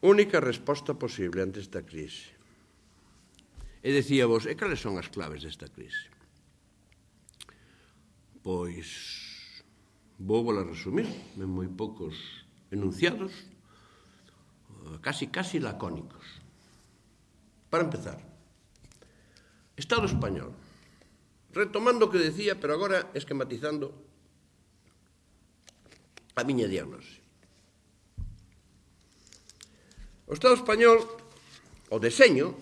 Única resposta posible ante esta crise. E decía vos, e cales son as claves desta crise? Pois, vou vola resumir, en moi poucos enunciados, casi, casi lacónicos. Para empezar, Estado español, retomando o que decía, pero agora esquematizando a miña diagnose. O Estado español, o deseño,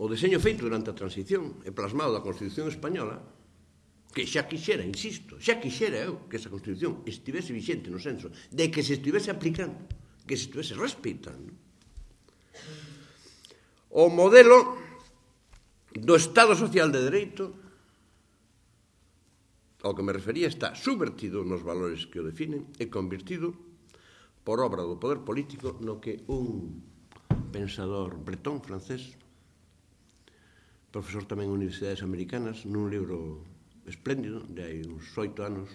o deseño feito durante a transición e plasmado da Constitución Española, que xa quixera, insisto, xa quixera eu que esa Constitución estivese vixente no senso de que se estivese aplicando, que se estivese respeitando. O modelo do Estado Social de Dereito ao que me refería está subvertido nos valores que o definen e convertido por obra do poder político no que un pensador bretón francés, profesor tamén en universidades americanas, nun libro espléndido de hai uns oito anos,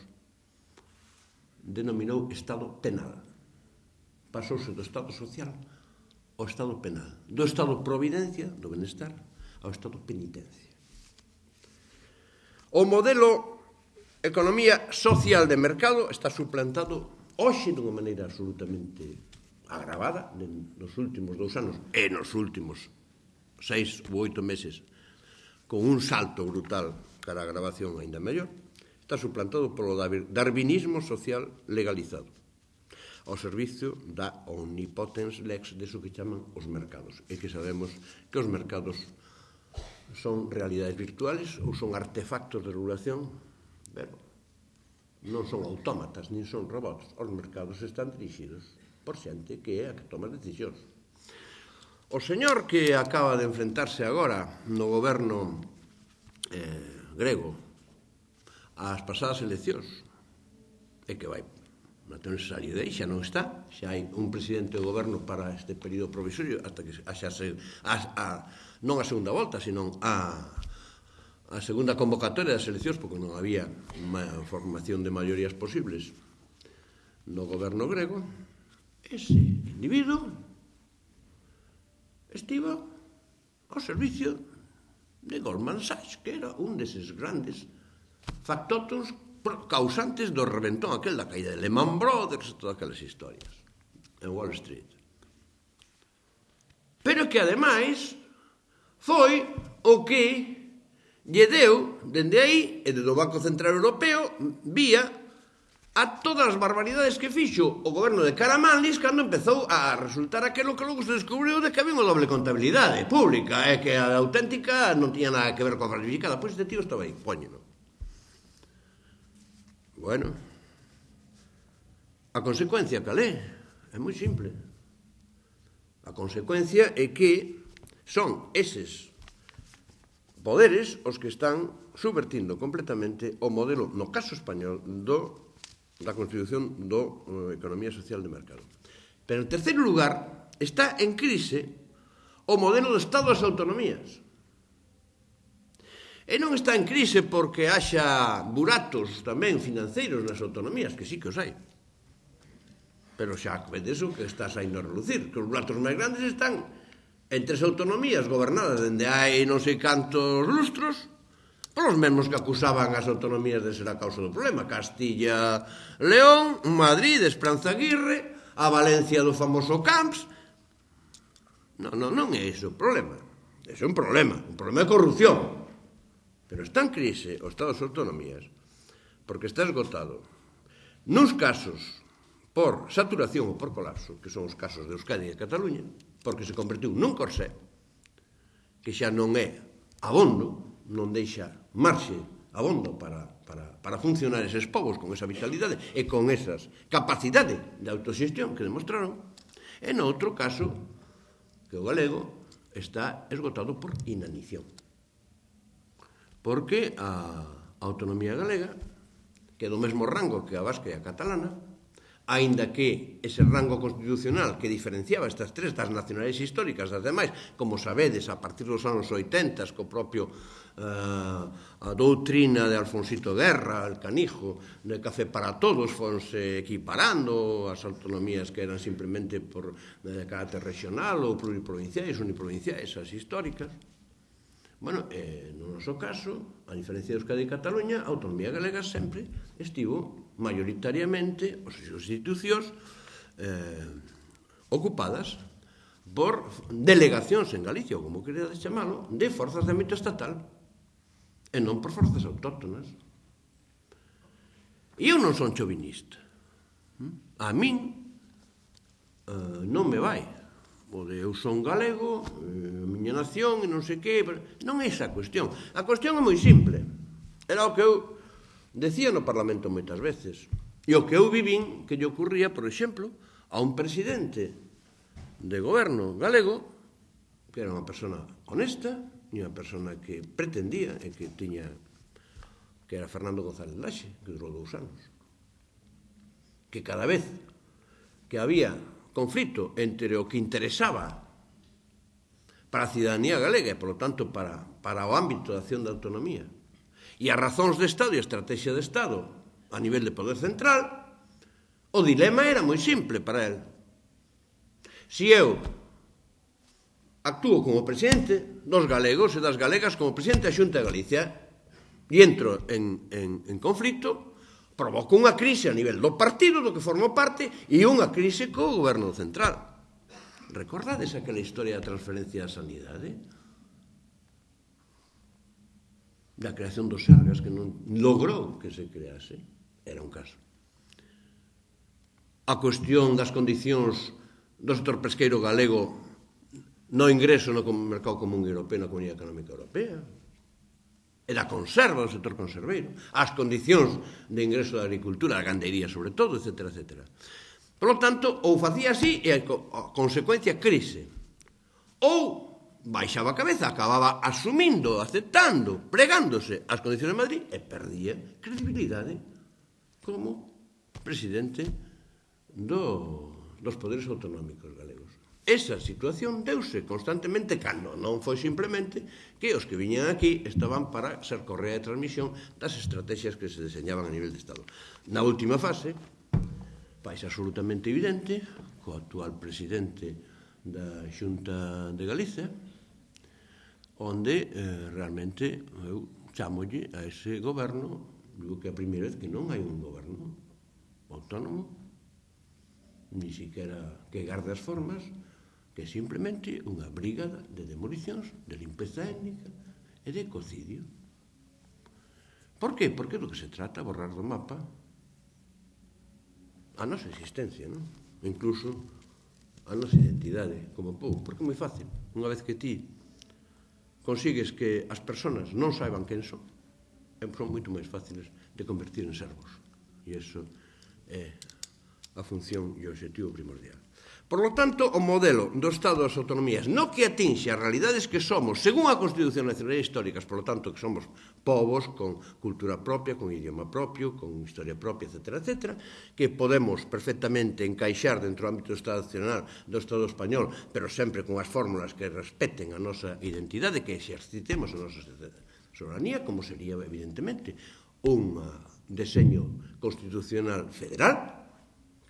denominou Estado penal. Pasouse do Estado social ao Estado penal. Do Estado providencia, do benestar, ao Estado penitencia. O modelo economía social de mercado está suplantado hoxe de maneira absolutamente agravada nos últimos dous anos e nos últimos seis ou oito meses con un salto brutal cara a gravación aínda mellor está suplantado polo darwinismo social legalizado ao servicio da omnipotens lex de so que chaman os mercados. E que sabemos que os mercados son realidades virtuales ou son artefactos de regulación pero non son autómatas, nin son robots. Os mercados están dirixidos por xente que é a que toma decisións. O señor que acaba de enfrentarse agora no goberno eh, grego ás pasadas eleccións é que vai Mateus Salidei xa non está, xa hai un presidente do goberno para este período provisorio hasta que xa se, a, a, non a segunda volta, senón a a segunda convocatoria das eleccións porque non había unha formación de maiorías posibles no goberno grego. Ese individuo estivo ao servicio de Goldman Sachs que era un deses grandes factotos causantes do reventón aquel da caída de Lehman Brothers e todas aquelas historias en Wall Street. Pero que ademais foi o que lle deu, dende aí, e desde o Banco Central Europeo, vía a todas as barbaridades que fixo o goberno de Caramanlis cando empezou a resultar aquilo que logo se descubriu de que había unha doble contabilidade pública, e eh, que a auténtica non tiña nada que ver coa falsificada. Pois este tío estaba aí, poñelo. Bueno, a consecuencia cal é? É moi simple. A consecuencia é que son eses poderes os que están subvertindo completamente o modelo, no caso español, do, da Constitución do uh, Economía Social de Mercado. Pero, en terceiro lugar, está en crise o modelo do Estado das Autonomías. E non está en crise porque haxa buratos tamén financeiros nas autonomías, que sí que os hai. Pero xa vedes o que está saindo a relucir, que os buratos máis grandes están en tres autonomías gobernadas dende hai non sei cantos lustros polos mesmos que acusaban as autonomías de ser a causa do problema. Castilla, León, Madrid, Esperanza Aguirre, a Valencia do famoso Camps. Non, non, non é iso o problema. Ese é un problema, un problema de corrupción. Pero está en crise o Estado das autonomías porque está esgotado. Nuns casos por saturación ou por colapso, que son os casos de Euskadi e Cataluña, porque se convertiu nun corsé que xa non é abondo, non deixa marxe abondo para, para, para funcionar eses povos con esa vitalidade e con esas capacidade de autoxestión que demostraron. E no outro caso, que o galego está esgotado por inanición. Porque a autonomía galega, que é do mesmo rango que a vasca e a catalana, aínda que ese rango constitucional que diferenciaba estas tres das nacionais históricas das demais, como sabedes, a partir dos anos 80, co propio eh, a doutrina de Alfonsito Guerra, el canijo, de Café para Todos, fonse equiparando as autonomías que eran simplemente por de carácter regional ou pluriprovinciais, uniprovinciais, as históricas, Bueno, eh, no noso caso, a diferencia de Euskadi e Cataluña, a autonomía galega sempre estivo maioritariamente as institucións eh, ocupadas por delegacións en Galicia, ou como queredes chamalo, de forzas de ámbito estatal e non por forzas autóctonas. E eu non son chovinista. A min eh, non me vai o de eu son galego, eh, a miña nación e non sei que, non é esa a cuestión. A cuestión é moi simple. Era o que eu decía no Parlamento moitas veces. E o que eu vivín que lle ocurría, por exemplo, a un presidente de goberno galego, que era unha persona honesta, e unha persona que pretendía e que tiña que era Fernando González Laxe, que durou dous anos. Que cada vez que había conflito entre o que interesaba para a cidadanía galega e, polo tanto, para, para o ámbito da acción da autonomía e as razóns de Estado e a estrategia de Estado a nivel de poder central, o dilema era moi simple para el. Si eu actúo como presidente dos galegos e das galegas como presidente da Xunta de Galicia e entro en, en, en conflito, provocou unha crise a nivel do partido do que formou parte e unha crise co goberno central. Recordades aquela historia da transferencia da sanidade? Da creación dos Sergas que non logrou que se crease. Era un caso. A cuestión das condicións do sector pesqueiro galego no ingreso no mercado común europeo na Comunidade Económica Europea, e da conserva do sector conserveiro, as condicións de ingreso da agricultura, da gandería sobre todo, etc. etc. Por lo tanto, ou facía así e a consecuencia crise, ou baixaba a cabeza, acababa asumindo, aceptando, pregándose as condicións de Madrid e perdía credibilidade como presidente do, dos poderes autonómicos galegos. Esa situación deuse constantemente cando non foi simplemente que os que viñan aquí estaban para ser correa de transmisión das estrategias que se deseñaban a nivel de Estado. Na última fase, faz absolutamente evidente, co actual presidente da Xunta de Galicia, onde eh, realmente eu chamolle a ese goberno, digo que a primeira vez que non hai un goberno autónomo, ni siquiera que garde as formas, que é simplemente unha brigada de demolicións, de limpeza étnica e de ecocidio. Por que? Porque do que se trata borrar do mapa a nosa existencia, non? Incluso a nosa identidade como povo, porque é moi fácil. Unha vez que ti consigues que as persoas non saiban quen son, eh, son moito máis fáciles de convertir en servos. E iso é a función e o objetivo primordial. Por lo tanto, o modelo do Estado das autonomías no que atinxe as realidades que somos, según a Constitución Nacional Históricas, por lo tanto, que somos povos con cultura propia, con idioma propio, con historia propia, etc., etc., que podemos perfectamente encaixar dentro do ámbito do Estado Nacional do Estado Español, pero sempre con as fórmulas que respeten a nosa identidade, que exercitemos a nosa soberanía, como sería, evidentemente, un deseño constitucional federal,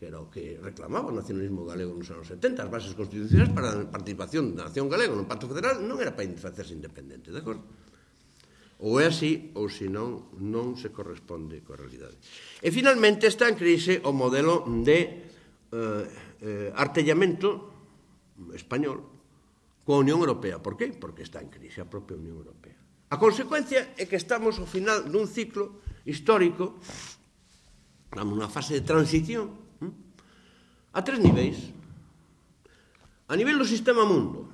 que era o que reclamaba o nacionalismo galego nos anos 70, as bases constitucionais para a participación da nación galega no Pacto Federal non era para facerse independente, de acordo? Ou é así, ou senón, non se corresponde coa realidade. E finalmente está en crise o modelo de eh, eh, artellamento español coa Unión Europea. Por qué? Porque está en crise a propia Unión Europea. A consecuencia é que estamos ao final dun ciclo histórico estamos nunha fase de transición a tres niveis. A nivel do sistema mundo,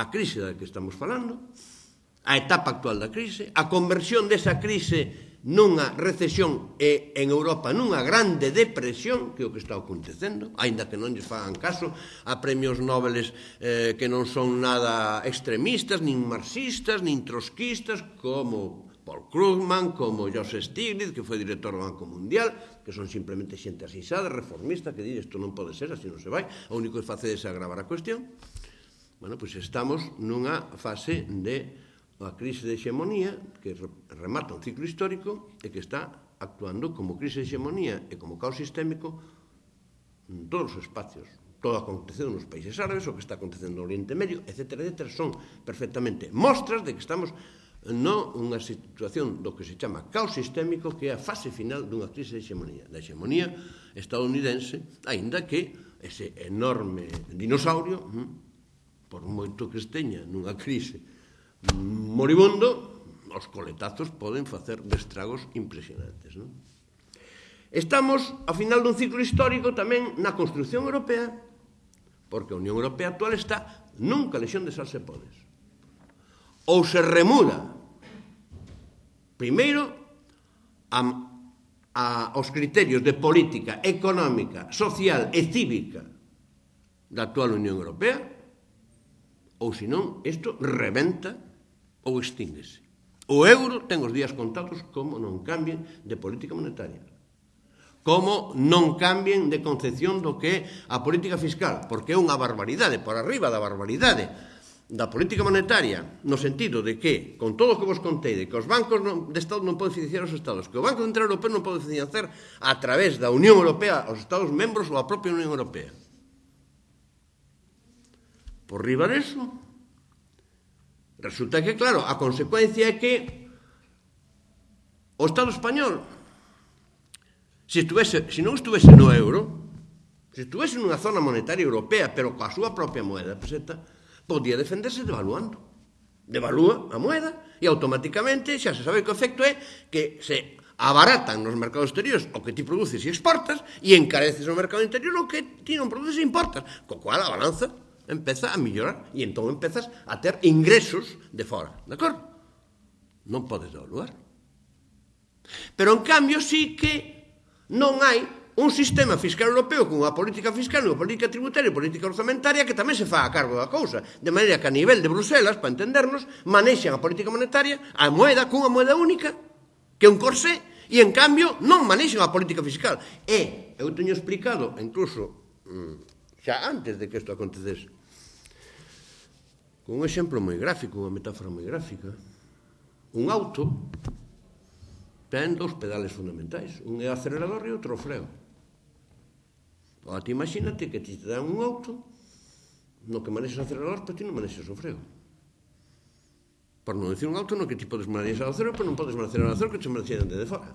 a crise da que estamos falando, a etapa actual da crise, a conversión desa crise nunha recesión e en Europa nunha grande depresión, que é o que está acontecendo, aínda que non lles fagan caso a premios nobeles eh, que non son nada extremistas, nin marxistas, nin trotskistas, como Paul Krugman, como Joseph Stiglitz, que foi director do Banco Mundial, que son simplemente xente asisada, reformista, que di isto non pode ser, así non se vai, o único que facedes é agravar a cuestión. Bueno, pois estamos nunha fase de a crise de hexemonía que remata un ciclo histórico e que está actuando como crise de hexemonía e como caos sistémico en todos os espacios todo acontecendo nos países árabes, o que está acontecendo no Oriente Medio, etc., etc., son perfectamente mostras de que estamos non unha situación do que se chama caos sistémico que é a fase final dunha crise de hexemonía, da hexemonía estadounidense, aínda que ese enorme dinosaurio, hm, por moito que esteña nunha crise moribundo, os coletazos poden facer destragos impresionantes. Non? Estamos ao final dun ciclo histórico tamén na construción europea, porque a Unión Europea actual está nunca lesión de salsepones ou se remuda primeiro a, a, os criterios de política económica, social e cívica da actual Unión Europea ou senón isto reventa ou extínguese. O euro ten os días contados como non cambien de política monetaria como non cambien de concepción do que é a política fiscal, porque é unha barbaridade, por arriba da barbaridade da política monetaria no sentido de que, con todo o que vos contei, de que os bancos non, de Estado non poden financiar os Estados, que o Banco Central Europeo non pode financiar a través da Unión Europea aos Estados membros ou a propia Unión Europea. Por riba deso, resulta que, claro, a consecuencia é que o Estado español, se, estuvese, se non estuvese no euro, se estuvese nunha zona monetaria europea, pero coa súa propia moeda peseta, podía defenderse devaluando. Devalúa a moeda e automáticamente xa se sabe que o efecto é que se abaratan nos mercados exteriores o que ti produces e exportas e encareces no mercado interior o que ti non produces e importas, co cual a balanza empeza a mellorar e entón empezas a ter ingresos de fora, de acordo? Non podes devaluar. Pero en cambio sí que non hai un sistema fiscal europeo con unha política fiscal, unha política tributaria e política orzamentaria que tamén se fa a cargo da cousa, de maneira que a nivel de Bruselas, para entendernos, manexan a política monetaria, a moeda cunha moeda única, que é un corsé, e en cambio non manexan a política fiscal. E eu teño explicado, incluso mm, xa antes de que isto acontecese, con un exemplo moi gráfico, unha metáfora moi gráfica, un auto ten dos pedales fundamentais, un é o acelerador e outro o freo. Ora, te imagínate que ti te dan un auto no que manexas acelerador, pero ti non manexas o freo. Por non decir un auto no que ti podes manexar o cero, pero non podes manexar o cero que te manexan de fora.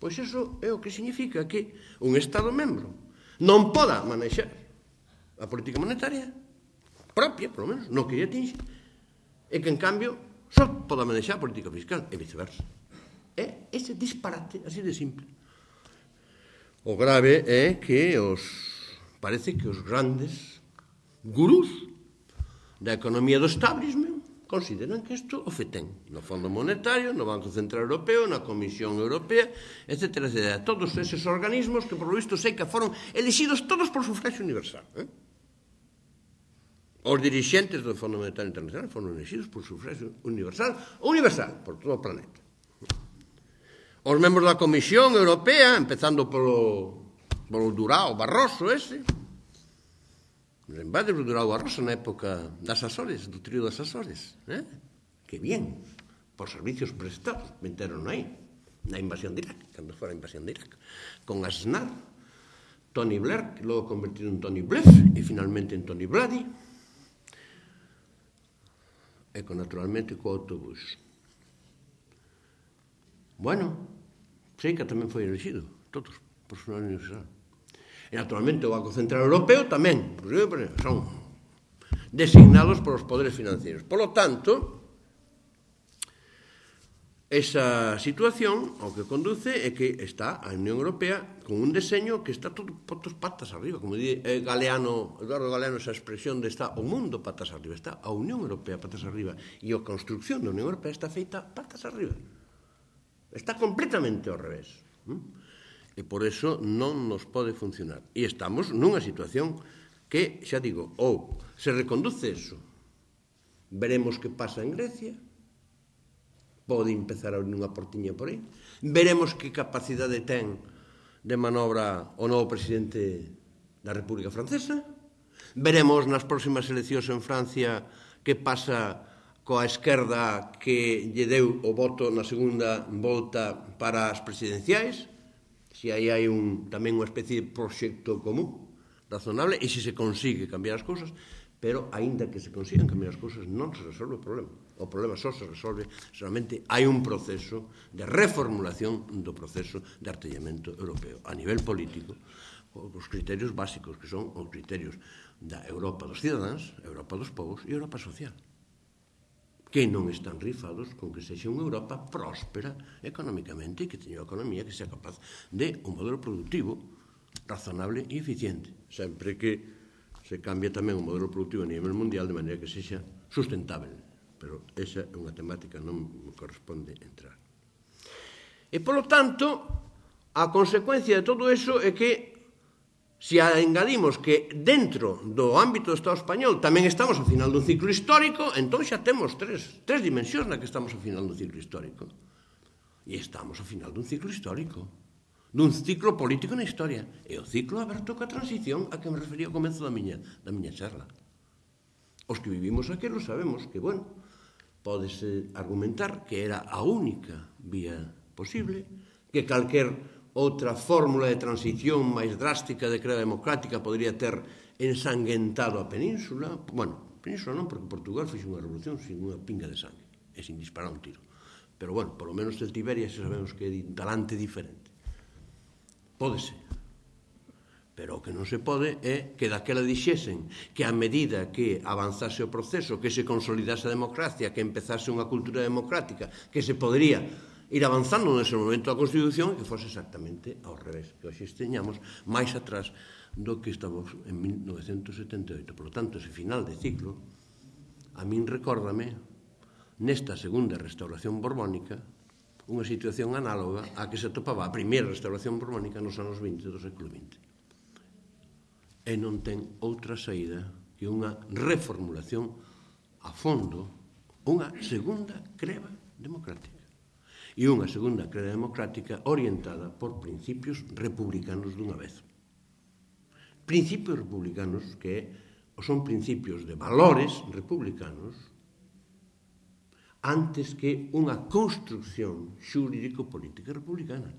Pois eso é o que significa que un Estado membro non poda manexar a política monetaria propia, polo menos, no que lle atinge, e que, en cambio, só poda manexar a política fiscal e viceversa. É ese disparate así de simple. O grave é que os parece que os grandes gurús da economía do establishment consideran que isto o feten no Fondo Monetario, no Banco Central Europeo, na Comisión Europea, etc. etc. Todos eses organismos que, por lo visto, sei que foron elexidos todos por sufragio universal. Eh? Os dirigentes do Fondo Monetario Internacional foron elexidos por sufragio universal, universal, por todo o planeta os membros da Comisión Europea, empezando polo, polo Durao Barroso ese, Lembrades do Durao Barroso na época das Azores, do trío das Azores, eh? que bien, por servicios prestados, meteron aí, na invasión de Irak, cando fora a invasión de Irak, con Aznar, Tony Blair, que logo convertido en Tony Blair, e finalmente en Tony Brady, e con, naturalmente co autobús. Bueno, Seica tamén foi elegido, todos, por súa universidade. E naturalmente o Banco Central Europeo tamén, son designados polos poderes financieros. Por lo tanto, esa situación ao que conduce é que está a Unión Europea con un deseño que está todo potos patas arriba, como di eh, Galeano, Eduardo Galeano esa expresión de está o mundo patas arriba, está a Unión Europea patas arriba e a construcción da Unión Europea está feita patas arriba. Está completamente ao revés. E por eso non nos pode funcionar. E estamos nunha situación que, xa digo, ou se reconduce eso, veremos que pasa en Grecia, pode empezar a abrir unha portiña por aí, veremos que capacidade ten de manobra o novo presidente da República Francesa, veremos nas próximas eleccións en Francia que pasa coa esquerda que lle deu o voto na segunda volta para as presidenciais, se aí hai un, tamén unha especie de proxecto común razonable, e se se consigue cambiar as cousas, pero aínda que se consigan cambiar as cousas non se resolve o problema. O problema só se resolve solamente hai un proceso de reformulación do proceso de artellamento europeo a nivel político os criterios básicos que son os criterios da Europa dos cidadáns, Europa dos povos e Europa social que non están rifados con que sexa unha Europa próspera económicamente e que teña unha economía que sea capaz de un modelo productivo razonable e eficiente, sempre que se cambia tamén o modelo productivo a nivel mundial de maneira que sexa sustentable. Pero esa é unha temática non me corresponde entrar. E, polo tanto, a consecuencia de todo eso é que Se engadimos que dentro do ámbito do Estado español tamén estamos ao final dun ciclo histórico, entón xa temos tres, tres dimensións na que estamos ao final dun ciclo histórico. E estamos ao final dun ciclo histórico, dun ciclo político na historia. E o ciclo aberto coa transición a que me refería ao comezo da miña, da miña charla. Os que vivimos aquelo sabemos que, bueno, podes argumentar que era a única vía posible, que calquer outra fórmula de transición máis drástica de crea democrática podría ter ensanguentado a península, bueno, península non, porque Portugal fixe unha revolución sin unha pinga de sangue, e sin disparar un tiro. Pero bueno, polo menos el Tiberia se sabemos que é talante diferente. Pódese. Pero o que non se pode é que daquela dixesen que a medida que avanzase o proceso, que se consolidase a democracia, que empezase unha cultura democrática, que se podría ir avanzando nese momento a Constitución que fose exactamente ao revés, que hoxe esteñamos máis atrás do que estamos en 1978. Por lo tanto, ese final de ciclo, a min recórdame, nesta segunda restauración borbónica, unha situación análoga á que se topaba a primeira restauración borbónica nos anos 20 do século XX. E non ten outra saída que unha reformulación a fondo, unha segunda creva democrática e unha segunda queda democrática orientada por principios republicanos dunha vez. Principios republicanos que son principios de valores republicanos antes que unha construcción xurídico-política republicana.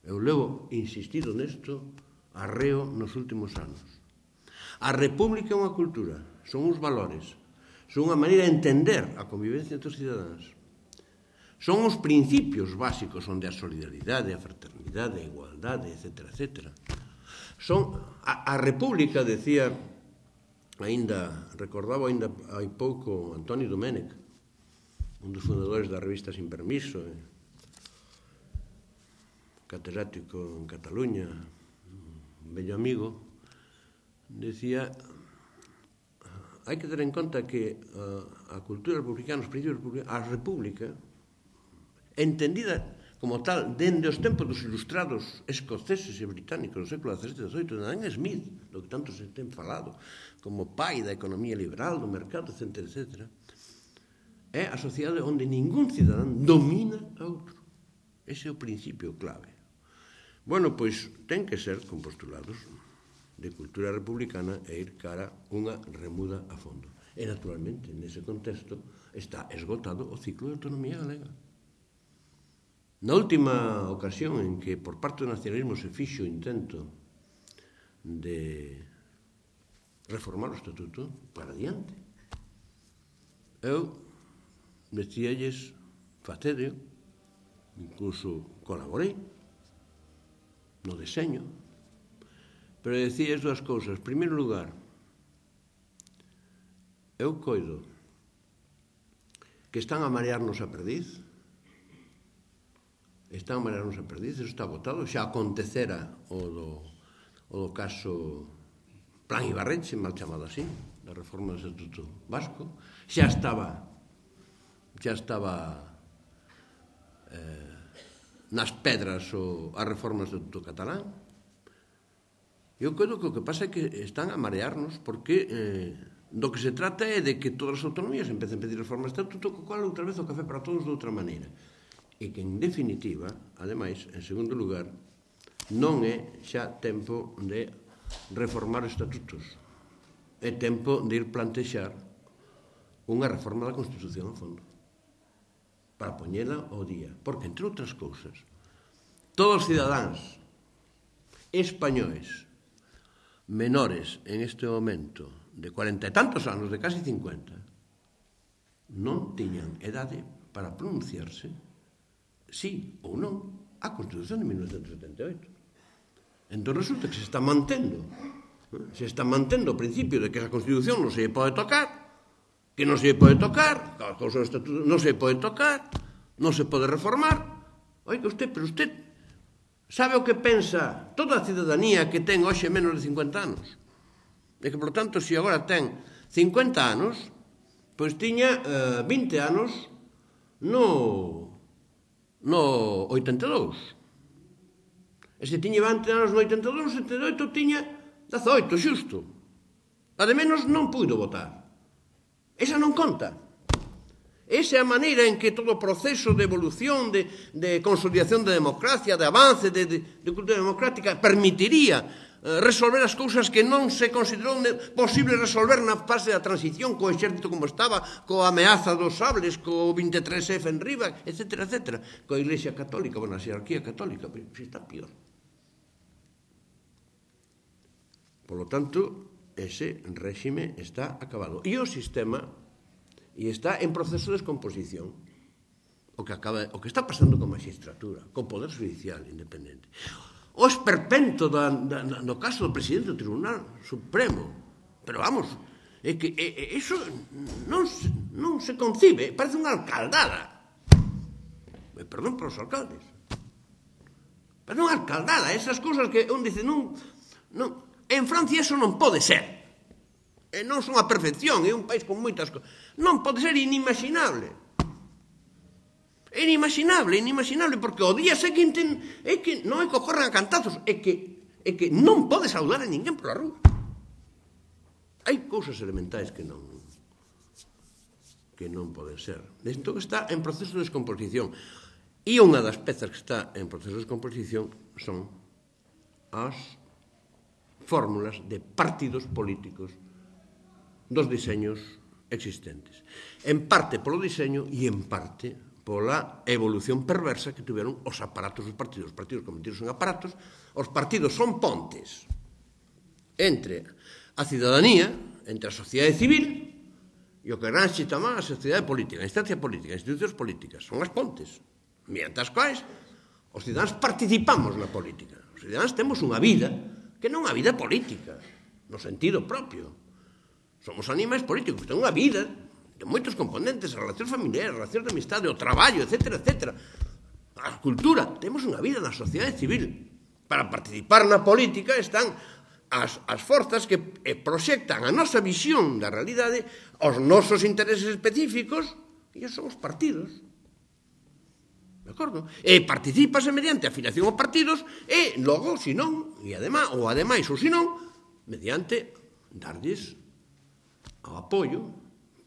Eu levo insistido nesto arreo nos últimos anos. A república é unha cultura, son uns valores, son unha maneira de entender a convivencia entre os cidadáns. Son os principios básicos onde a solidaridade, a fraternidade, a igualdade, etc. etc. Son a, a República, decía, aínda recordaba aínda hai pouco Antonio Domenech, un dos fundadores da revista Sin Permiso, eh? catedrático en Cataluña, un bello amigo, decía hai que ter en conta que a, a cultura republicana, os principios republicanos, a república, entendida como tal dende os tempos dos ilustrados escoceses e británicos do século XVII e XVIII, de Adam Smith, do que tanto se ten falado, como pai da economía liberal, do mercado, etc., etc., é a sociedade onde ningún cidadán domina a outro. Ese é o principio clave. Bueno, pois ten que ser con postulados de cultura republicana e ir cara unha remuda a fondo. E, naturalmente, nese contexto, está esgotado o ciclo de autonomía galega. Na última ocasión en que por parte do nacionalismo se fixo o intento de reformar o estatuto para diante, eu decíalles facedeo, incluso colaborei no deseño, pero decíalles dúas cousas. En primeiro lugar, eu coido que están a marearnos a perdiz, están en María Rosa Perdiz, eso está votado, xa acontecera o do, o do caso Plan Ibarrenche, mal chamado así, da reforma do Estatuto Vasco, xa estaba xa estaba eh, nas pedras o, as reformas do Estatuto Catalán. Eu creo que o que pasa é que están a marearnos porque eh, do que se trata é de que todas as autonomías empecen a pedir reformas do Estatuto, co cual outra vez o café para todos de outra maneira e que, en definitiva, ademais, en segundo lugar, non é xa tempo de reformar estatutos. É tempo de ir plantexar unha reforma da Constitución a fondo para poñela ao día. Porque, entre outras cousas, todos os cidadáns españoles menores en este momento de cuarenta e tantos anos, de casi 50, non tiñan edade para pronunciarse sí ou non, a Constitución de 1978. Entón resulta que se está mantendo eh, se está mantendo o principio de que a Constitución non se pode tocar, que non se pode tocar, que cousas do Estatuto non se pode tocar, non se pode reformar. Oiga usted, pero usted sabe o que pensa toda a cidadanía que ten hoxe menos de 50 anos. E que, por tanto, se agora ten 50 anos, pois tiña eh, 20 anos no no 82. E se tiña 20 anos no 82, 78 tiña 18, xusto. A de menos non puido votar. Esa non conta. Esa é a maneira en que todo o proceso de evolución, de, de consolidación da democracia, de avance de, de, de cultura democrática, permitiría Eh, resolver as cousas que non se considerou posible resolver na fase da transición co exército como estaba, coa ameaza dos sables, co 23F en riba, etc, etc, coa Iglesia Católica, bueno, a xerarquía católica, pero se está pior. Por lo tanto, ese réxime está acabado. E o sistema e está en proceso de descomposición o que acaba o que está pasando con magistratura, con poder judicial independente o esperpento da, da, no caso do presidente do Tribunal Supremo. Pero vamos, é que é, é, eso non se, non se concibe, eh, parece unha alcaldada. Eh, perdón para os alcaldes. Pero unha alcaldada, esas cousas que un dice non, non, en Francia eso non pode ser. E non son a perfección, é un país con moitas cousas. Non pode ser inimaginable. É inimaginable, inimaginable, porque o día seguinte é que non é que ocorran a cantazos, é que, é que non podes saudar a ninguén pola rúa. Hai cousas elementais que non que non poden ser. Isto que está en proceso de descomposición. E unha das pezas que está en proceso de descomposición son as fórmulas de partidos políticos dos diseños existentes. En parte polo diseño e en parte pola evolución perversa que tiveron os aparatos dos partidos. Os partidos convertidos en aparatos, os partidos son pontes entre a cidadanía, entre a sociedade civil e o que gran se chama a sociedade política, a instancia política, as institucións políticas, son as pontes, mediante as quais os cidadáns participamos na política. Os cidadáns temos unha vida que non é unha vida política, no sentido propio. Somos animais políticos, ten unha vida de moitos componentes, as relacións familiares, as relacións de amistade, o traballo, etc, etc. A cultura, temos unha vida na sociedade civil. Para participar na política están as, as forzas que eh, proxectan a nosa visión da realidade aos nosos intereses específicos e son os partidos. De acordo? E participase mediante afiliación aos partidos e logo, se non, e ademais, ou ademais ou se non, mediante darlles o apoio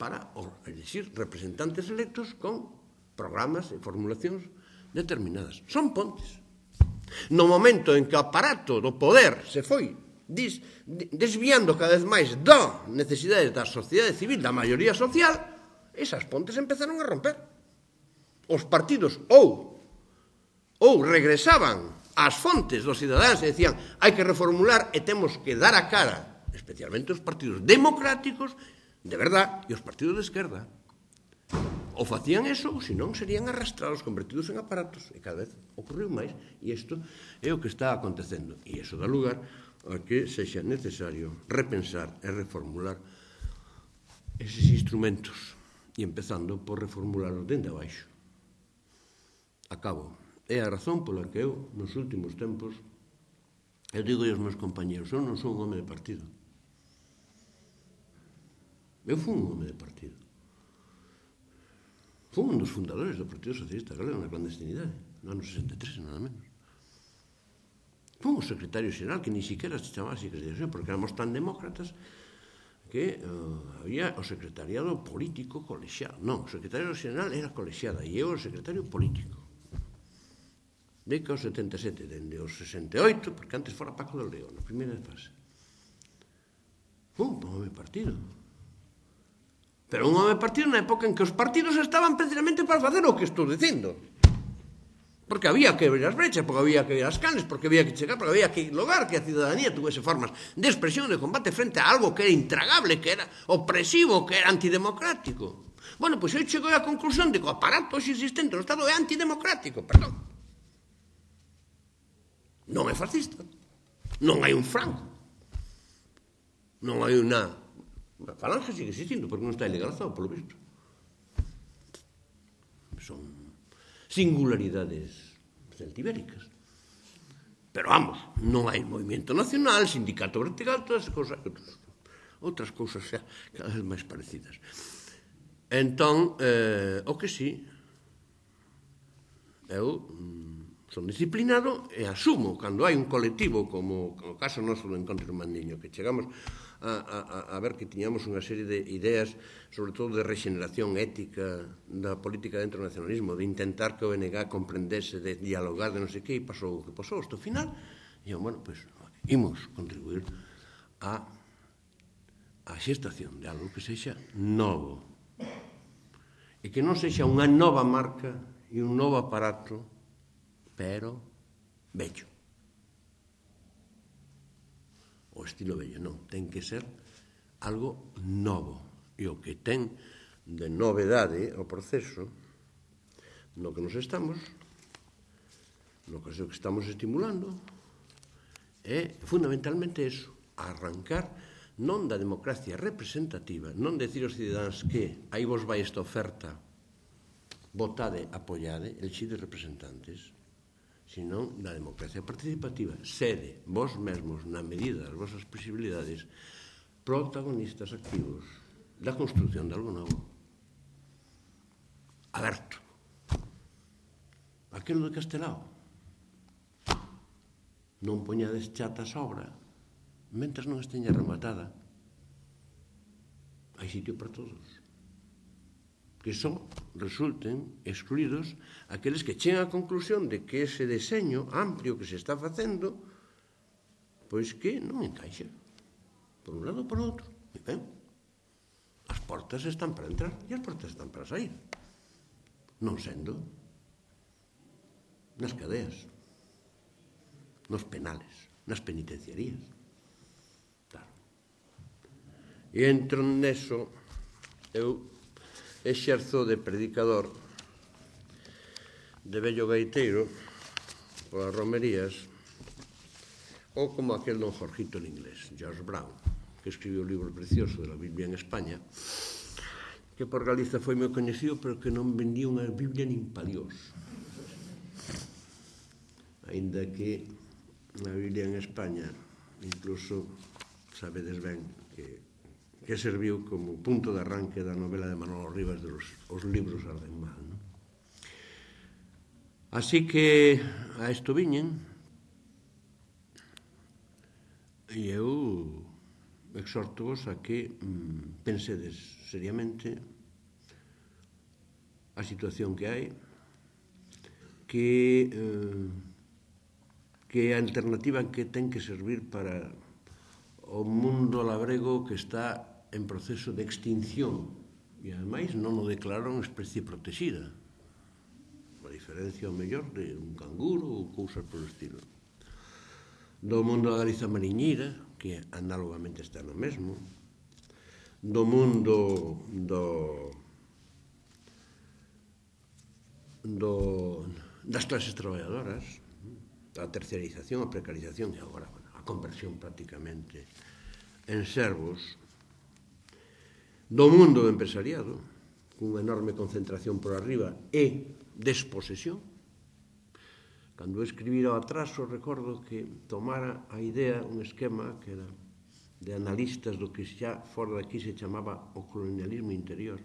para elegir representantes electos con programas e formulacións determinadas. Son pontes. No momento en que o aparato do poder se foi dis, desviando cada vez máis da necesidades da sociedade civil, da maioría social, esas pontes empezaron a romper. Os partidos ou ou regresaban ás fontes dos cidadáns e decían hai que reformular e temos que dar a cara, especialmente os partidos democráticos, de verdad, e os partidos de esquerda o facían eso ou senón serían arrastrados, convertidos en aparatos e cada vez ocurriu máis e isto é o que está acontecendo. E iso dá lugar a que sexa necesario repensar e reformular eses instrumentos. E empezando por reformularlos dende abaixo. Acabo é a razón pola que eu nos últimos tempos eu digo aos meus compañeros eu non son un home de partido. Eu fui un home de partido. Fui un dos fundadores do Partido Socialista Galego na clandestinidade, no ano 63, nada menos. Fui un secretario xeral que ni siquiera se chamaba secretario porque éramos tan demócratas que uh, había o secretariado político colexiado. Non, o secretario xeral era colexiada e eu o secretario político. De que o 77, dende o 68, porque antes fora Paco del León, na primeira fase. Fui un home partido. Pero un home partido na época en que os partidos estaban precisamente para facer o que estou dicindo. Porque había que ver as brechas, porque había que ver as canes, porque había que chegar, porque había que lograr que a ciudadanía tuvese formas de expresión de combate frente a algo que era intragable, que era opresivo, que era antidemocrático. Bueno, pois pues eu chego á conclusión de que o aparato existente no Estado é antidemocrático, perdón. Non é fascista. Non hai un franco. Non hai unha A falange sigue existindo, porque non está ilegalizado, polo visto. Son singularidades celtibéricas. Pero vamos, non hai movimento nacional, sindicato vertical, todas as cousas, outras cousas xa eh, cada vez máis parecidas. Entón, eh, o que sí, eu mm, son disciplinado e asumo cando hai un colectivo como o caso noso do Encontro Mandiño que chegamos a, a, a ver que tiñamos unha serie de ideas sobre todo de regeneración ética da política dentro do nacionalismo de intentar que o BNG comprendese de dialogar de non sei que e pasou o que pasou hasta o final e eu, bueno, pois pues, imos contribuir a a xestación de algo que sexa novo e que non sexa unha nova marca e un novo aparato pero bello. O estilo bello, non, ten que ser algo novo. E o que ten de novedade o proceso no que nos estamos, no que estamos estimulando, é fundamentalmente eso, arrancar non da democracia representativa, non decir aos cidadáns que aí vos vai esta oferta, votade, apoiade, elixide representantes, senón na democracia participativa. Sede vos mesmos, na medida das vosas posibilidades, protagonistas activos da construcción de algo novo. Aberto. Aquilo de Castelao. Non poñades chata sobra mentras non esteña rematada. Hai sitio para todos. Que son resulten excluídos aqueles que chegan á conclusión de que ese deseño amplio que se está facendo pois que non encaixa por un lado ou por outro e ben, as portas están para entrar e as portas están para sair non sendo nas cadeas nos penales nas penitenciarías claro. E entro neso eu exerzo de predicador de vello gaiteiro polas romerías ou como aquel don Jorgito en inglés, George Brown, que escribiu o libro precioso de la Biblia en España, que por Galiza foi moi coñecido, pero que non vendía unha Biblia nin paliós. Ainda que na Biblia en España, incluso sabedes ben que que serviu como punto de arranque da novela de Manolo Rivas de los, os libros arden mal. Non? Así que a isto viñen e eu exhorto-vos a que mm, pensedes seriamente a situación que hai, que eh, que a alternativa que ten que servir para o mundo labrego que está en proceso de extinción. E ademais non o declararon especie protegida. A diferencia o mellor de un canguro ou cousas polo estilo. Do mundo da galiza mariñeira que análogamente está no mesmo. Do mundo do do das clases traballadoras a terceirización, a precarización e agora bueno, a conversión prácticamente en servos do mundo do empresariado, cunha enorme concentración por arriba e desposesión. Cando escribira o atraso, recordo que tomara a idea un esquema que era de analistas do que xa fora daqui se chamaba o colonialismo interior,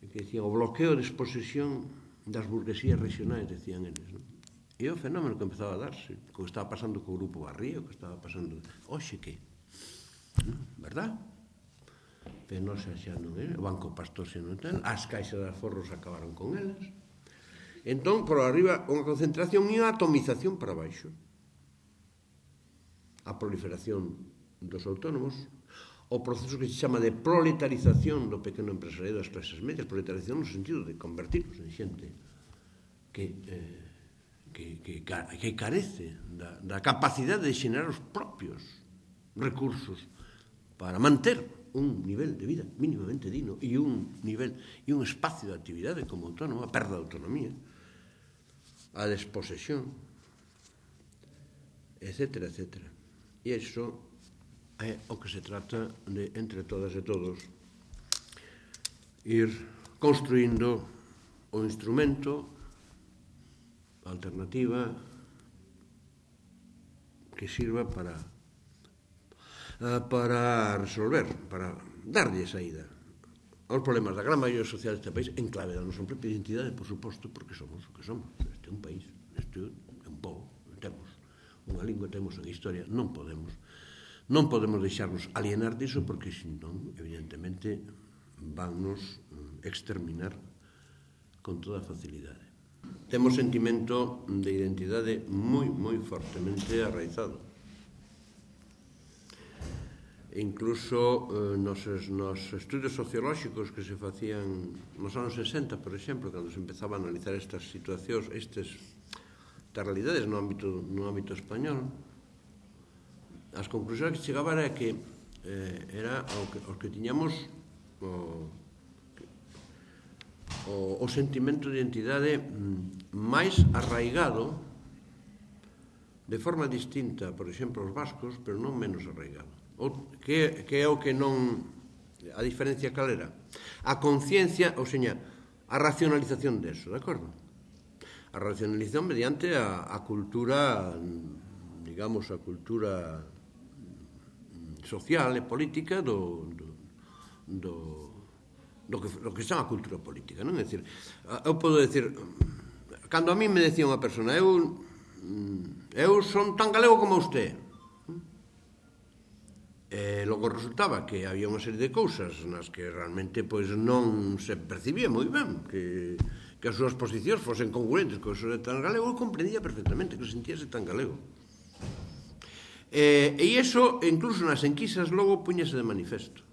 E que dicían o bloqueo de exposición das burguesías regionais, decían eles. Non? E o fenómeno que empezaba a darse, o que estaba pasando co Grupo Barrio, o que estaba pasando... Oxe, que? Non? Verdad? penosa xa non é, o Banco Pastor xa non ten, as caixas de aforros acabaron con elas. Entón, por arriba, unha concentración e unha atomización para baixo. A proliferación dos autónomos, o proceso que se chama de proletarización do pequeno empresariado das clases medias, proletarización no sentido de convertirnos en xente que, eh, que, que, que carece da, da capacidade de xenerar os propios recursos para manter un nivel de vida mínimamente digno e un nivel e un espacio de actividade como autónoma, a perda de autonomía, a desposesión, etc. etc. E iso é o que se trata de, entre todas e todos, ir construindo o instrumento alternativa que sirva para Eh, para resolver, para darlle saída aos problemas da gran maioría social deste país en clave da nosa propia identidade, por suposto, porque somos o que somos. Este é un país, este é un povo, temos unha lingua, temos unha historia, non podemos non podemos deixarnos alienar diso porque senón, evidentemente, vannos mm, exterminar con toda facilidade. Temos sentimento de identidade moi, moi fortemente arraizado e incluso eh, nos, nos estudios sociolóxicos que se facían nos anos 60, por exemplo, cando se empezaba a analizar estas situacións, estes estas realidades no ámbito, no ámbito español, as conclusións que chegaba era que eh, era o que, os que tiñamos o, o, o sentimento de identidade mm, máis arraigado de forma distinta, por exemplo, os vascos, pero non menos arraigado. O, que, que é o que non... A diferencia cal era? A conciencia, ou seña, a racionalización deso, de acordo? A racionalización mediante a, a cultura, digamos, a cultura social e política do, do, do, do, que, do que chama a cultura política, non? É dicir, eu podo decir, cando a mí me decía unha persona, eu, eu son tan galego como usted, Eh, e logo resultaba que había unha serie de cousas nas que realmente pois non se percibía moi ben que, que as súas posicións fosen congruentes co xo de tan galego, eu comprendía perfectamente que sentíase tan galego. Eh, e iso, incluso nas enquisas, logo puñase de manifesto.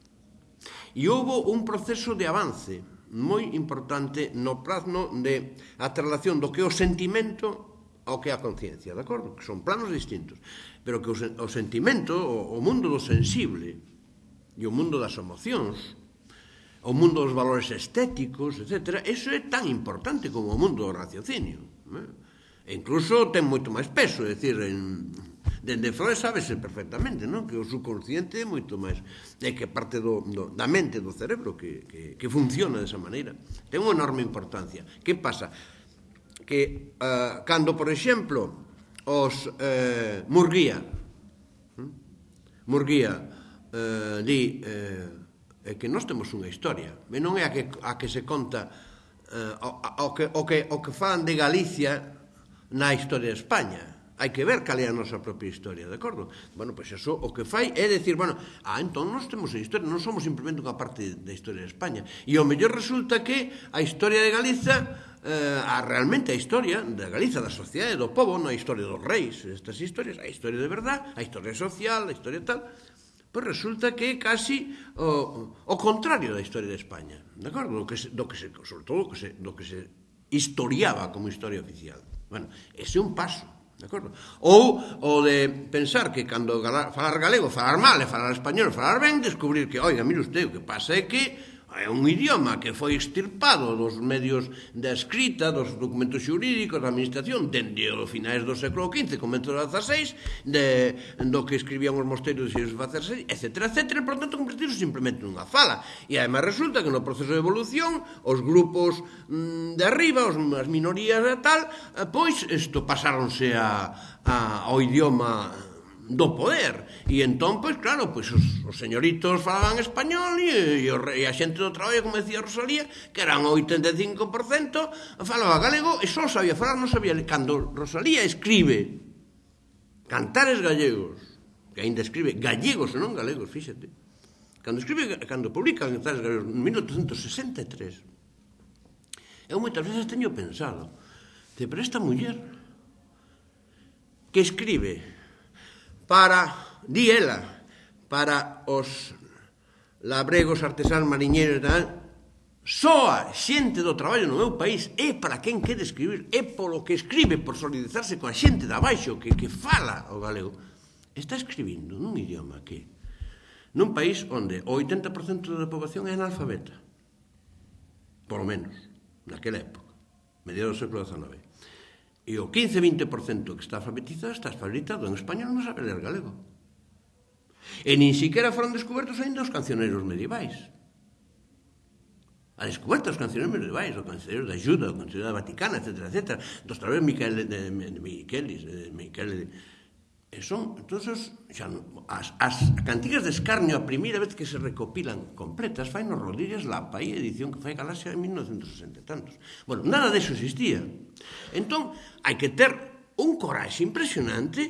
E houve un proceso de avance moi importante no plano de a traslación do que é o sentimento ao que é a conciencia, de acordo? Que son planos distintos pero que o, o sentimento, o, o mundo do sensible e o mundo das emocións, o mundo dos valores estéticos, etc., eso é tan importante como o mundo do raciocinio. Eh? E incluso ten moito máis peso, é dicir, en, dende Freud sábese perfectamente, non? Que o subconsciente é moito máis é que parte do, do da mente do cerebro que, que, que funciona desa maneira. Ten unha enorme importancia. Que pasa? Que uh, cando, por exemplo, os eh, Murguía. Hm? Murguía eh, di eh, que nós temos unha historia, e non é a que, a que se conta eh, o, o, que, o, que, o que fan de Galicia na historia de España hai que ver cal é a nosa propia historia, de acordo? Bueno, pois eso o que fai é decir, bueno, ah, entón nós temos a historia, non somos simplemente unha parte da historia de España. E o mellor resulta que a historia de Galiza eh, a realmente a historia da Galiza, da sociedade, do povo, non a historia dos reis, estas historias, a historia de verdad, a historia social, a historia tal, pois resulta que é casi o, o contrario da historia de España, de acordo? Do que se, do que se, sobre todo do que se, do que se historiaba como historia oficial. Bueno, ese é un paso, de acordo? Ou o de pensar que cando falar galego, falar mal, e falar español, falar ben, descubrir que, oiga, mire usted, o que pasa é que é un idioma que foi extirpado dos medios da escrita, dos documentos xurídicos, da administración, dende os finais do século XV, comento do XVI, de, do que escribían os mosteiros e os XVI, etc, etc, por tanto, convertirse simplemente nunha fala. E además resulta que no proceso de evolución, os grupos mm, de arriba, os, as minorías e tal, eh, pois isto pasáronse a, a, ao idioma do poder. E entón, pois claro, pois os, os señoritos falaban español e, e, o, e a xente do traballo, como decía Rosalía, que eran 85%, falaba galego e só sabía falar, non sabía... Cando Rosalía escribe cantares gallegos, que ainda escribe gallegos e non galegos, fíxate, cando escribe, cando publica cantares gallegos en 1863, eu moitas veces teño pensado, de, pero esta muller que escribe para, di ela, para os labregos artesán mariñeiros da soa xente do traballo no meu país é para quen quere escribir, é polo que escribe, por solidarizarse coa xente da baixo que, que fala o galego. Está escribindo nun idioma que nun país onde o 80% da poboación é analfabeta. Por lo menos, naquela época, mediados do século XIX. E o 15-20% que está alfabetizado está alfabetizado en español non sabe ler galego. E nin siquiera foron descobertos ainda os cancioneiros medievais. A descoberta dos cancioneiros medievais, o cancioneiro da Ayuda, o cancioneiro da Vaticana, etc., etc., dos traveros Miquel, de, de, de, Miquelis, de, Miquel, de, E son, entonces, xa, as, as cantigas de escarnio a primeira vez que se recopilan completas fai no Rodríguez Lapa e edición que fai Galaxia en 1960 e tantos. Bueno, nada deso existía. Entón, hai que ter un coraxe impresionante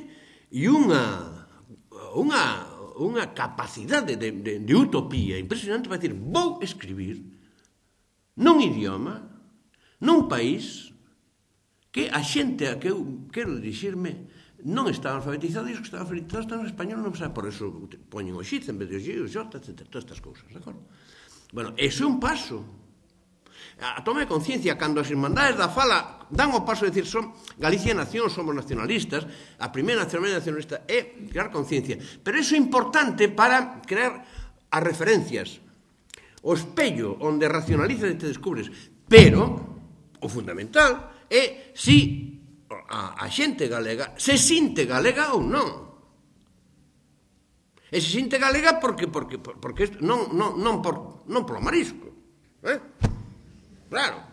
e unha unha unha capacidade de, de, de utopía impresionante para decir, vou escribir non idioma, non país, que a xente a que eu quero dirixirme non están alfabetizados e os que están alfabetizados están en español non saben, por eso poñen o xiz en vez de o xi, o J, etc. Todas estas cousas, de acordo? Bueno, ese é un paso. A toma de conciencia, cando as irmandades da fala dan o paso de decir son Galicia nación, somos nacionalistas, a primeira nacionalidade nacionalista é crear conciencia. Pero iso é importante para crear as referencias, o espello onde racionalizas e te descubres. Pero, o fundamental, é si a, a xente galega se sinte galega ou non. E se sinte galega porque porque porque non non non por non polo marisco, eh? Claro.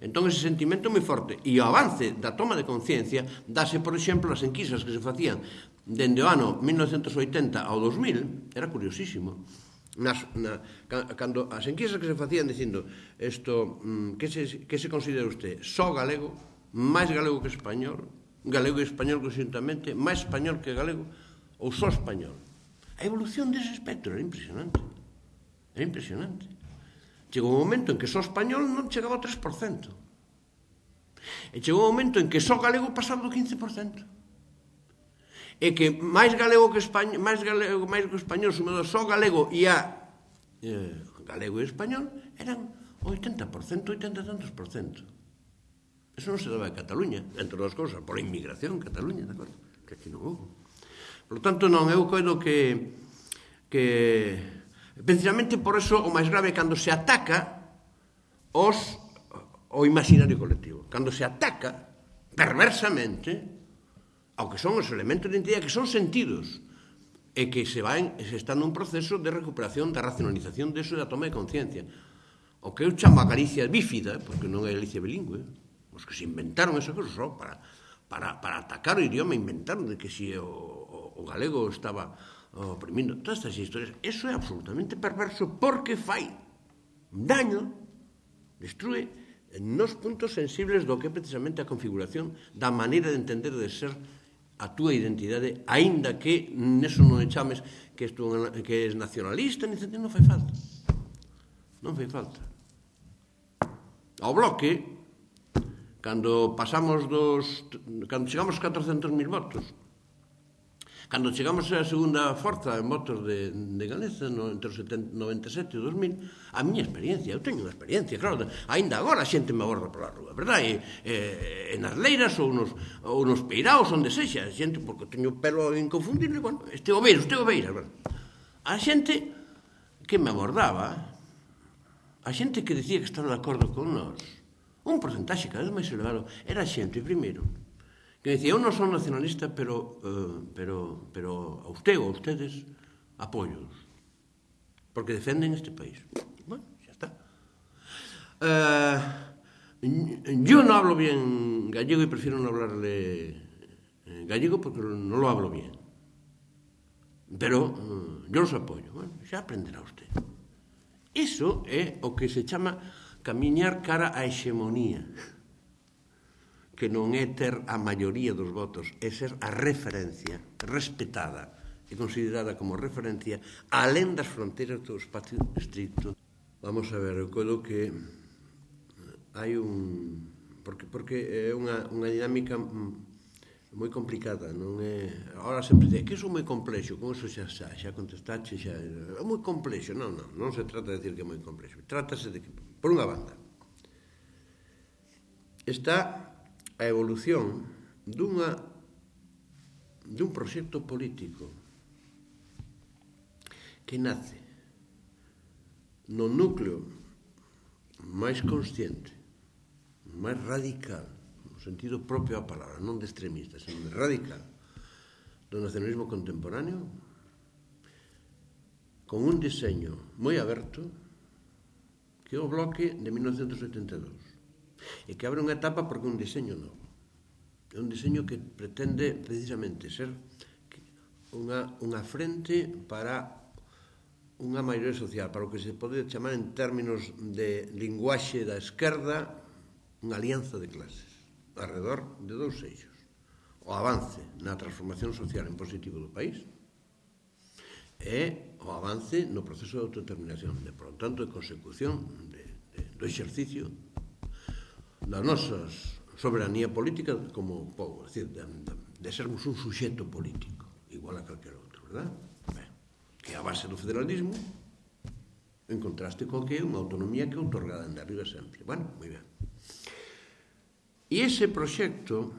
Entón ese sentimento moi forte e o avance da toma de conciencia dase, por exemplo, as enquisas que se facían dende o ano 1980 ao 2000, era curiosísimo. Nas, na, cando as enquisas que se facían dicindo isto, mm, que se, que se considera usted só galego, máis galego que español, galego e español conjuntamente, máis español que galego, ou só español. A evolución dese espectro era impresionante. Era impresionante. Chegou un momento en que só español non chegaba ao 3%. E chegou un momento en que só galego pasaba do 15% é que máis galego que español, máis galego, máis que español, sumado só galego e a eh, galego e español eran 80%, 80 tantos por cento. Eso non se daba en Cataluña, entre outras cousas, pola inmigración en Cataluña, de acordo? Que aquí non houve. Por lo tanto, non, eu coido que que precisamente por eso o máis grave cando se ataca os o imaginario colectivo, cando se ataca perversamente ao que son os elementos de identidade que son sentidos e que se van se está nun proceso de recuperación da racionalización deso e da toma de conciencia. O que eu chamo a Galicia bífida, porque non é Galicia bilingüe, os que se inventaron esa cosa só para, para, para atacar o idioma inventaron de que si o, o, o galego estaba oprimindo todas estas historias eso é absolutamente perverso porque fai daño destrue nos puntos sensibles do que é precisamente a configuración da maneira de entender de ser a túa identidade, aínda que neso non chames que, estu, que és nacionalista, ni non fai falta. Non fai falta. Ao bloque, Cando pasamos dos... Cando chegamos 400.000 votos, Cando chegamos a segunda forza en votos de, de Galeza, no, entre os 70, 97 e 2000, a miña experiencia, eu teño unha experiencia, claro, aínda agora a xente me aborda pola rúa, verdad? E, e, en as leiras ou nos, ou nos peiraos onde sexa, a xente, porque teño pelo inconfundible, bueno, este obeiro, este obeiro, bueno. A xente que me abordaba, a xente que dicía que estaba de acordo con nós, un porcentaxe cada vez máis elevado, era xente, primeiro, que dicía, eu non son nacionalista, pero, uh, pero, pero a usted ou a ustedes apoios, porque defenden este país. Bueno, xa está. Uh, yo no hablo bien gallego y prefiero no hablarle eh, gallego porque no lo hablo bien. Pero uh, yo los apoio. Bueno, xa aprenderá usted. Iso é o que se chama camiñar cara á hexemonía, que non é ter a maioría dos votos, é ser a referencia respetada e considerada como referencia alén das fronteiras do espacio estricto. Vamos a ver, eu colo que hai un... Porque, porque é unha, unha dinámica moi complicada, non é? Ahora sempre dice que iso é moi complexo, con iso xa, xa, xa contestaxe, xa, é moi complexo, non, non, non se trata de decir que é moi complexo, trátase de que Por unha banda, está a evolución dunha dun proxecto político que nace no núcleo máis consciente, máis radical, no sentido propio a palabra, non de extremista, senón de radical, do nacionalismo contemporáneo, con un diseño moi aberto, que é o bloque de 1982 e que abre unha etapa porque é un diseño novo é un diseño que pretende precisamente ser unha, unha frente para unha maioría social, para o que se pode chamar en términos de linguaxe da esquerda unha alianza de clases, alrededor de dous eixos. O avance na transformación social en positivo do país e o avance no proceso de autodeterminación, de, por tanto, de consecución de, de, do exercicio da nosa soberanía política como povo, decir, de, de, de sermos un suxeto político, igual a calquer outro, verdad? Ben, que é a base do federalismo, en contraste co que é unha autonomía que é otorgada en arriba sempre. Bueno, moi ben. E ese proxecto,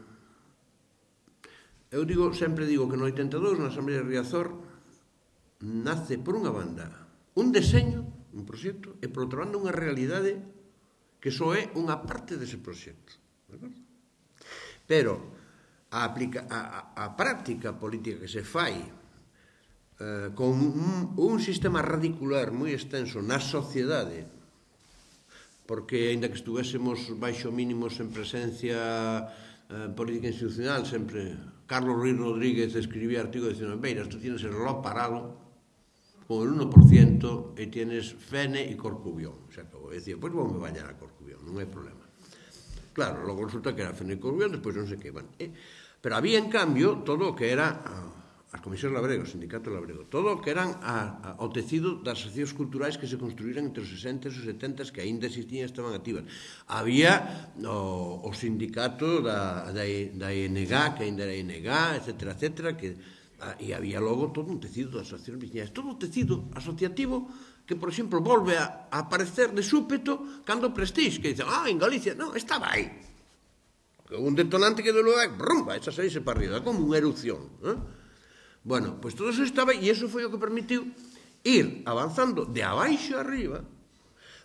eu digo, sempre digo que no 82, na Asamblea de Riazor, nace por unha banda un deseño, un proxecto, e por outra banda unha realidade que só é unha parte dese proxecto. Pero a, aplica, a, a práctica política que se fai eh, con un, un sistema radicular moi extenso na sociedade porque aínda que estuvésemos baixo mínimos en presencia eh, política institucional sempre Carlos Ruiz Rodríguez escribía artigo dicindo Beiras, tú tienes el reloj parado con el 1% e tienes Fene e Corcubión. Se acabou. E dicía, pois pues, voume bañar a Corcubión, non hai problema. Claro, logo resulta que era Fene e Corcubión, despois non sei que. Bueno, eh, pero había, en cambio, todo o que era ah, as comisións labrego, o sindicato labrego, todo o que eran a, a, o tecido das asociacións culturais que se construíran entre os 60 e os 70 que aínda existían e estaban activas. Había o, o sindicato da, da, da ING, que aínda era ING, etcétera, etcétera, que Ah, e había logo todo un tecido de asociacións veciñais, todo un tecido asociativo que, por exemplo, volve a, a aparecer de súpeto cando Prestige, que dice, ah, en Galicia, non, estaba aí. Un detonante que de luego, brumba, esa saíse para arriba, como unha erupción. Eh? Bueno, pois pues todo eso estaba e eso foi o que permitiu ir avanzando de abaixo arriba,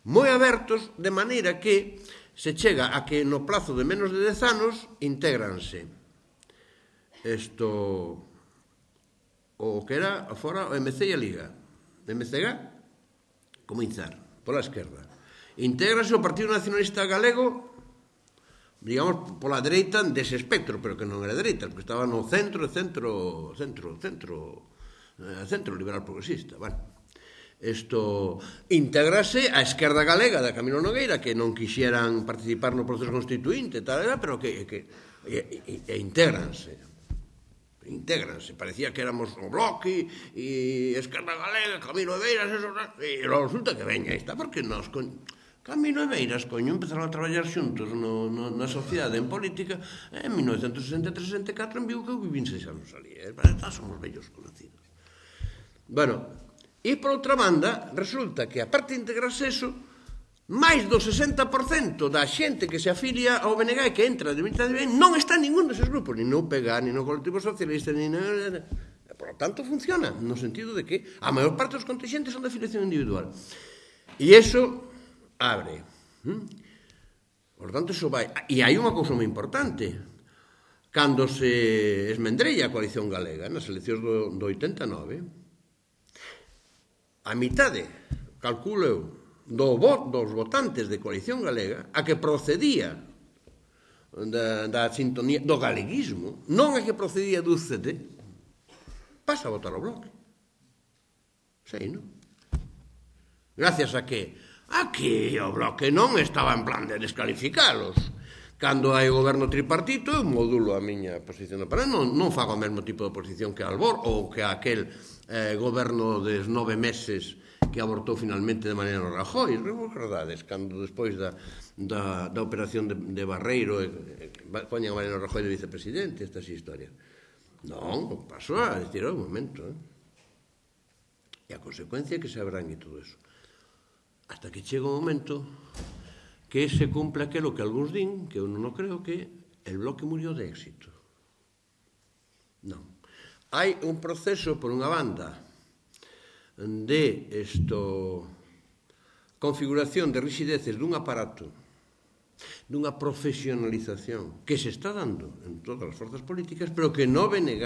moi abertos, de maneira que se chega a que no plazo de menos de 10 anos intégranse isto o que era fora o MC e a Liga. De comenzar, pola esquerda. Intégrase o Partido Nacionalista Galego digamos, pola dereita dese espectro, pero que non era dereita, porque estaba no centro, centro, centro, centro, eh, centro liberal progresista, bueno. Isto integrase a esquerda galega da Camilo Nogueira que non quixeran participar no proceso constituinte, tal era, pero que, que e, e, e intégranse. Integranse, parecía que éramos o Bloque e Esquerda Galega, Camino de Beiras, eso, e resulta que veña esta, porque nos... Con... Camino e Beiras, coño, empezaron a traballar xuntos no, no, na sociedade, en política, en 1963-64 en Vigo que eu vivín seis anos ali, eh? para estar somos vellos conocidos. Bueno, e por outra banda, resulta que, aparte de integrarse eso, máis do 60% da xente que se afilia ao BNG e que entra de 20 de ben non está en ningún deses grupos, ni no PEGA, ni no colectivo socialista, ni no... Por lo tanto, funciona, no sentido de que a maior parte dos contingentes son de afiliación individual. E eso abre. Hm? Por tanto, eso vai... E hai unha cousa moi importante. Cando se esmendrella a coalición galega nas eleccións do, do 89, a mitade, calculo eu, do vo, dos votantes de coalición galega a que procedía da, da sintonía do galeguismo, non a que procedía do CD, pasa a votar o bloque. Sei, non? Gracias a que aquí o bloque non estaba en plan de descalificalos. Cando hai goberno tripartito, eu modulo a miña posición para non, non fago o mesmo tipo de posición que Albor ou que aquel eh, goberno des nove meses que abortou finalmente de maneira no Rajoy, recordades, cando despois da, da, da operación de, de Barreiro e, e, poñan a Mariano Rajoy de vicepresidente estas historias. Non, pasou a decir, oh, un momento, eh? E a consecuencia é que se abran e todo eso. Hasta que chega o momento que se cumpla aquilo que algúns din, que eu non creo que el bloque murió de éxito. Non. Hai un proceso, por unha banda, de esto configuración de rigideces dun aparato dunha profesionalización que se está dando en todas as forzas políticas, pero que no BNG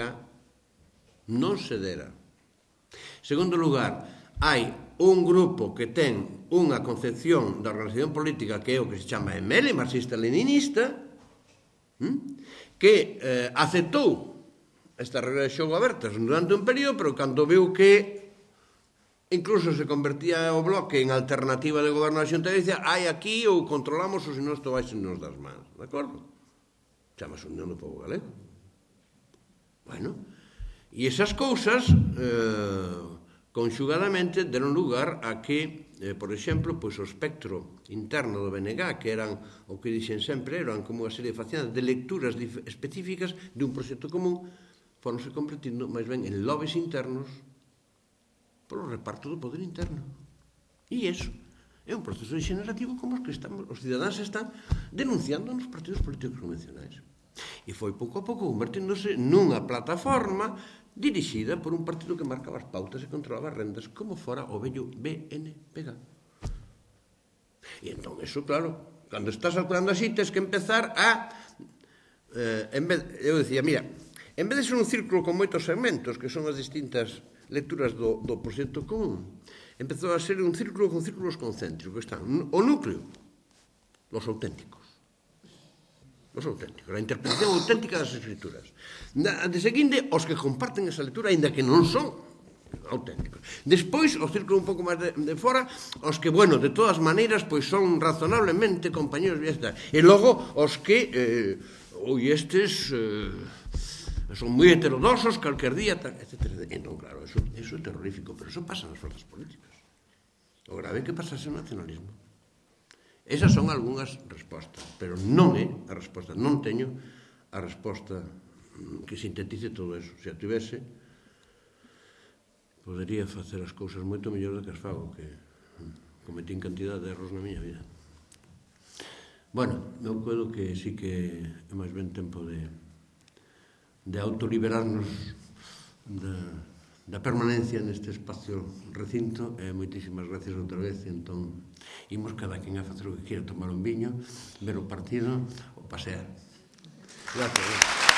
non se dera. Segundo lugar, hai un grupo que ten unha concepción da organización política que é o que se chama ML, marxista-leninista, hm, que eh, aceptou esta regra de xogo abertas durante un período, pero cando viu que Incluso se convertía o bloque en alternativa de goberno da xunta e dicía hai aquí ou controlamos ou senón isto vai nos das mans, de acordo? Chamas unión do povo galego. Bueno, e esas cousas eh, conxugadamente deron lugar a que, eh, por exemplo, pois o espectro interno do BNG, que eran o que dixen sempre, eran como unha serie de faciadas de lecturas específicas de un proxecto común, foronse convertindo máis ben en lobes internos polo reparto do poder interno. E iso é un proceso degenerativo como os que estamos, os cidadáns están denunciando nos partidos políticos convencionais. E foi pouco a pouco converténdose nunha plataforma dirixida por un partido que marcaba as pautas e controlaba as rendas como fora o vello BNPG. E entón, eso, claro, cando estás calculando así, tens que empezar a... Eh, en vez, eu dicía, mira, en vez de ser un círculo con moitos segmentos, que son as distintas lecturas do, do proxecto común, empezou a ser un círculo con círculos concéntricos. Pois que Están o núcleo, los auténticos. Os auténticos, a interpretación auténtica das escrituras. Na, de seguinte, os que comparten esa lectura, aínda que non son auténticos. Despois, o círculo un pouco máis de, de fora, os que, bueno, de todas maneiras, pois son razonablemente compañeros de. E logo, os que, eh, oi, estes... Eh, son moi heterodosos, calquer día, tal, etc. Entón, claro, eso, eso é terrorífico, pero eso pasa nas forzas políticas. O grave é que pasase o nacionalismo. Esas son algunhas respostas, pero non é a resposta, non teño a resposta mm, que sintetice todo eso. Se a tivese, podería facer as cousas moito mellor do que as fago, que mm, cometín cantidad de erros na miña vida. Bueno, eu coido que sí que é máis ben tempo de de autoliberarnos de, da permanencia neste espacio recinto. E moitísimas gracias outra vez. Entón imos cada quen a facer o que queira tomar un viño ver o partido ou pasear. Gracias, gracias.